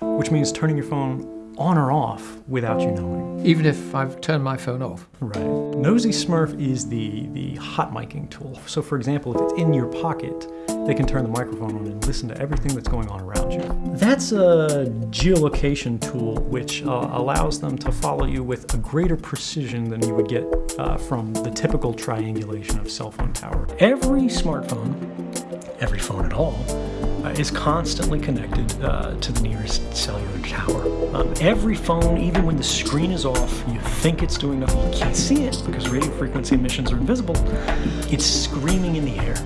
which means turning your phone on or off without you knowing. Even if I've turned my phone off. Right. Nosy Smurf is the, the hot miking tool. So for example, if it's in your pocket, they can turn the microphone on and listen to everything that's going on around you. That's a geolocation tool which uh, allows them to follow you with a greater precision than you would get uh, from the typical triangulation of cell phone tower. Every smartphone, every phone at all, is constantly connected uh, to the nearest cellular tower. Um, every phone, even when the screen is off, you think it's doing nothing, you can't see it because radio frequency emissions are invisible. It's screaming in the air,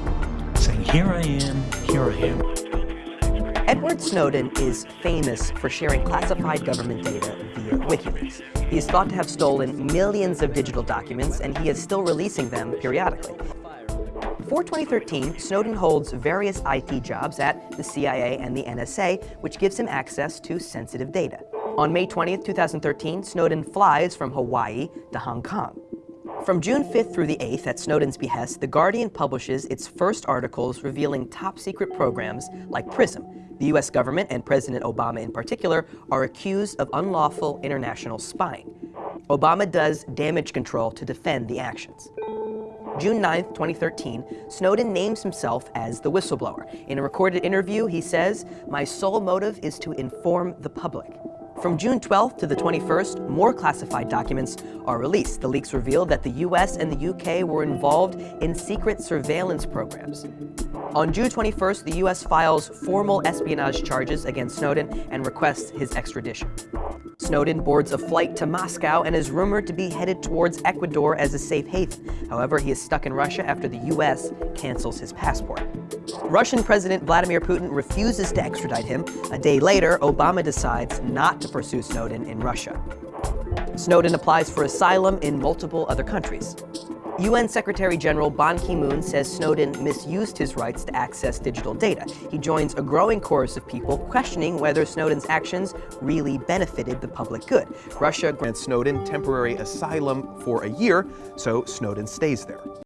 saying, here I am, here I am. Edward Snowden is famous for sharing classified government data via WikiLeaks. He is thought to have stolen millions of digital documents, and he is still releasing them periodically. For 2013, Snowden holds various IT jobs at the CIA and the NSA, which gives him access to sensitive data. On May 20, 2013, Snowden flies from Hawaii to Hong Kong. From June 5th through the 8th, at Snowden's behest, The Guardian publishes its first articles revealing top-secret programs like PRISM. The U.S. government, and President Obama in particular, are accused of unlawful international spying. Obama does damage control to defend the actions. June 9, 2013, Snowden names himself as the whistleblower. In a recorded interview, he says, my sole motive is to inform the public. From June 12th to the 21st, more classified documents are released. The leaks reveal that the US and the UK were involved in secret surveillance programs. On June 21st, the US files formal espionage charges against Snowden and requests his extradition. Snowden boards a flight to Moscow and is rumored to be headed towards Ecuador as a safe haven. However, he is stuck in Russia after the U.S. cancels his passport. Russian President Vladimir Putin refuses to extradite him. A day later, Obama decides not to pursue Snowden in Russia. Snowden applies for asylum in multiple other countries. UN Secretary General Ban Ki-moon says Snowden misused his rights to access digital data. He joins a growing chorus of people questioning whether Snowden's actions really benefited the public good. Russia grants Snowden temporary asylum for a year, so Snowden stays there.